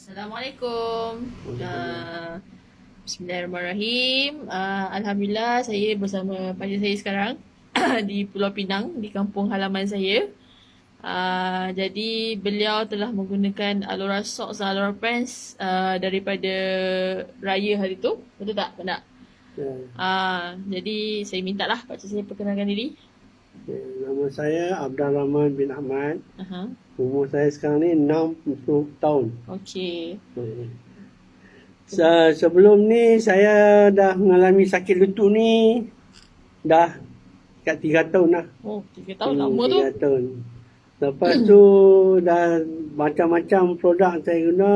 Assalamualaikum. Uh, Bismillahirrahmanirrahim. Uh, Alhamdulillah saya bersama pacar saya sekarang di Pulau Pinang di kampung halaman saya. Uh, jadi beliau telah menggunakan Alora Socks dan Alora Pants uh, daripada raya hari tu. Betul tak? Tak? Ya. Uh, jadi saya minta lah pakcik saya perkenalkan diri. Okay. Nama saya Abdul Rahman bin Ahmad. Aha. Umur saya sekarang ni 60 tahun. Okey. Se- sebelum ni saya dah mengalami sakit lutut ni dah kat 3 tahun lah. Oh, tiga tahun lama tu. 3 tahun. Lepas tu dah macam-macam produk saya guna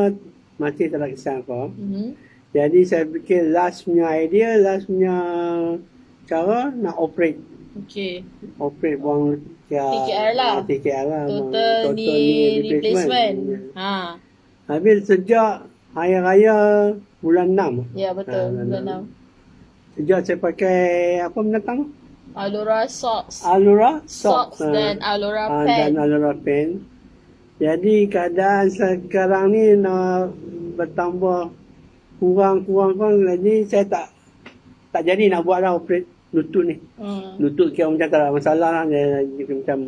masih tak ada kesan apa. Mhm. Jadi saya fikir last punya idea, last punya cara nak operate. Okey. Operate buang TKR lah. TKR lah. Total, knee replacement. Ha. Habis sejak Hari Raya bulan 6. Ya betul. Ah, Bulan enam. 6. Sejak saya pakai apa binatang? Alora socks. Alura Socks Ah, dan Alora ah, pen. Dan Alura pen. Jadi keadaan sekarang ni nak bertambah kurang-kurang kurang jadi saya tak tak jadi nak buat lah operate lutut ni. Hmm. Lutut kira macam tak ada masalah lah. Dia, dia macam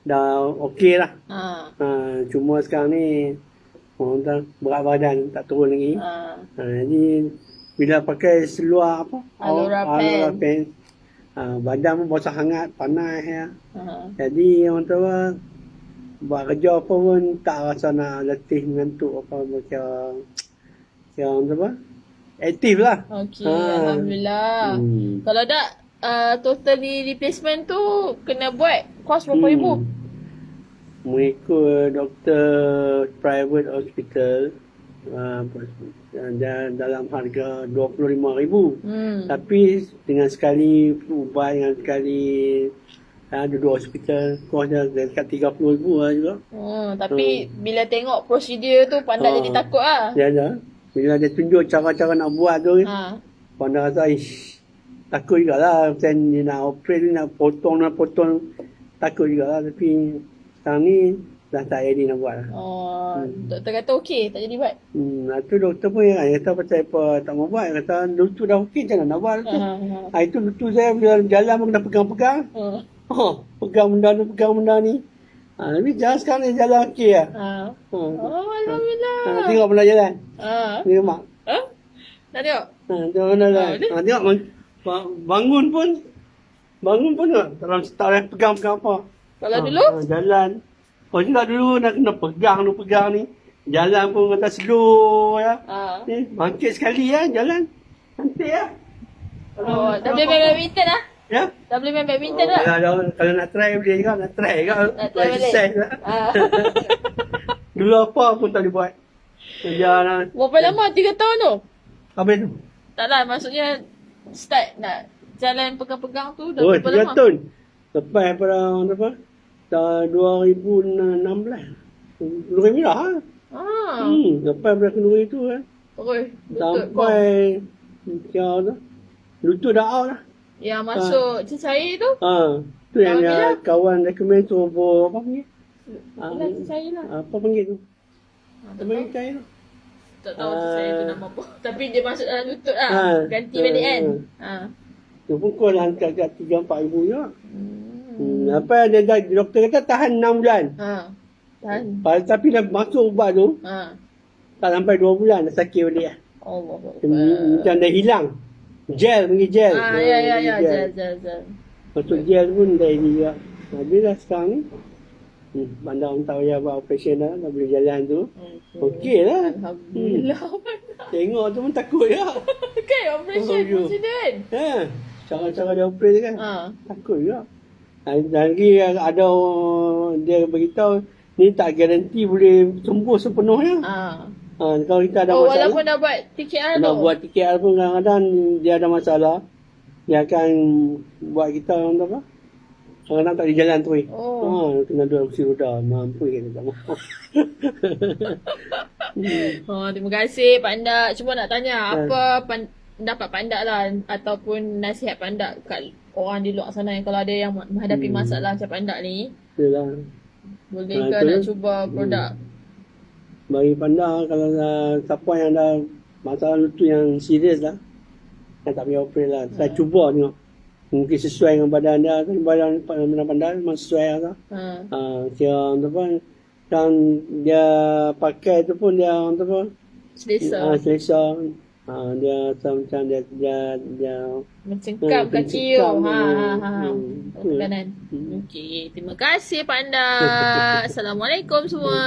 dah okey lah. Ha. Ha, cuma sekarang ni orang kata berat badan tak turun lagi. Ha. Ha, jadi bila pakai seluar apa? Alora Alora pen. pen. Ha, badan pun basah hangat, panas ya. Ha. Jadi orang tua buat kerja apa pun tak rasa nak letih mengantuk apa macam orang tua aktif lah. Okey, Ha. alhamdulillah. Hmm. Kalau tak uh, total knee replacement tu kena buat kos berapa Hmm. ribu? Mengikut doktor private hospital uh, dan dalam harga RM25,000. Hmm. Tapi dengan sekali ubat dengan sekali ada dua hospital kos dia dekat RM30,000 lah juga. Hmm, tapi bila tengok prosedur tu pandai Ha. jadi takut ah. Dia ada. Bila dia tunjuk cara-cara nak buat tu, Ha. pandai rasa ish takut jugalah. Macam dia nak operate ni nak potong nak potong takut jugalah. Tapi sekarang ni dah tak ready nak buat lah. Oh, doktor kata okey, tak jadi buat. Hmm, tu doktor pun yang kata pasal apa tak mau buat. Kata lutut dah okey macam mana nak buat Ha. tu. ha. Ha, itu lutut saya bila jalan pun kena pegang-pegang. Ha. Oh, pegang benda ni, pegang benda ni. Ha, tapi jalan sekarang ni jalan okey lah. Ha. Ha. Oh, alhamdulillah. Ha, tengok benda jalan. Ha. Tengok mak. Ha? Nak tengok? Ha, tengok jalan. Oh, ni? Ha, tengok bang- ba- bangun pun. Bangun pun tak. Dalam tak boleh pegang-pegang apa. Kalau Ha, dulu? Ha, jalan. Oh, juga dulu nak kena pegang tu, pegang ni. Jalan pun kata slow ya. Ha. Ni, bangkit sekali ya, jalan. Cantik ya. Oh, dah boleh badminton lah? Ya. Dah boleh main badminton Oh, tak? kalau, kalau nak try boleh juga, nak try juga. Nak try balik? Lah. Ha. Dulu apa pun tak boleh buat. Kerja Berapa lama? Tiga tahun tu? Apa itu? Tak lah, maksudnya start nak jalan pegang-pegang tu dah Oh, berapa tiga lama? tahun. Lepas pada apa? Tahun 2016. Luri merah ha? Ah, Hmm, lepas pada kenduri tu kan. lutut kau. Sampai kira tu. Lutut dah out lah. Yang masuk cecair tu? Ha. Tu yang lah. kawan recommend tu apa, apa panggil? Cecair lah. Apa panggil tu? Ha, Apa panggil tu? tak tahu Ah. cecair tu nama apa. Tapi dia masuk dalam lutut lah. Ah. Ganti balik kan? Ha. Tu pun kau dah angkat kat 3-4 ribu juga. Hmm. Hmm. Apa dia dah, doktor kata tahan 6 bulan. Ha. Tahan. Tapi dah masuk ubat tu, Ha. tak sampai 2 bulan dah sakit balik lah. Allah Macam dah hilang. Gel, panggil gel. Ah, ya, ya, ya. Gel. Jal, jal. Masuk gel pun dah ini juga. Habis lah sekarang ni. Hmm, bandar orang tak payah buat operation dah, dah boleh jalan tu. Okey lah. Alhamdulillah. Tengok tu pun takut ya. kan operation Oh, macam tu kan? Ha. Cara-cara dia operate kan. Ha. Takut juga. Dan lagi ada dia beritahu ni tak garanti boleh sembuh sepenuhnya. Ha. Ha, kalau kita ada Oh, masalah, walaupun dah buat TKR tu. nak buat TKR pun kadang-kadang dia ada masalah. Dia akan buat kita orang apa? Kadang-kadang tak di jalan tu. eh. Oh. Ha, kena duduk kursi roda. Mampu kita tak mampu. Oh, terima kasih Pak Ndak. Cuma nak tanya Ya. apa pan- pendapat Pak Ndak lah ataupun nasihat Pak Ndak kat orang di luar sana yang kalau ada yang menghadapi Hmm. masalah macam Pak ni, Itulah. boleh Ha, ke tu. nak cuba produk bagi panda kalau uh, siapa yang ada masalah lutut yang serius lah yang tak payah operate lah. Saya cuba tengok. Mungkin sesuai dengan badan dia. Tapi badan badan panda memang sesuai lah. Ha. Uh, kira orang tu pun dan dia pakai tu pun dia orang tu pun Selesa. ah, selesa. Ah, dia macam dia dia dia Mencengkam Ah, kaki tu. Ha, ha, ha. Hmm, Oh, kanan. Hmm. Okey. Terima kasih Panda. Assalamualaikum semua.